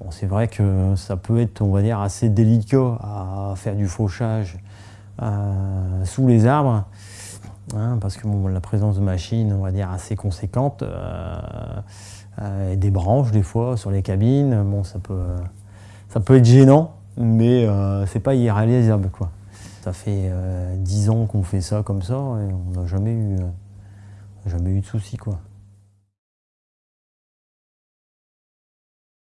Bon, c'est vrai que ça peut être, on va dire, assez délicat à faire du fauchage euh, sous les arbres, hein, parce que la présence de machines, on va dire, assez conséquente, euh, euh, et des branches des fois sur les cabines, bon, ça peut, ça peut être gênant, mais c'est pas irréalisable, quoi. Ça fait dix ans qu'on fait ça comme ça, et on n'a jamais eu, jamais eu de soucis, quoi.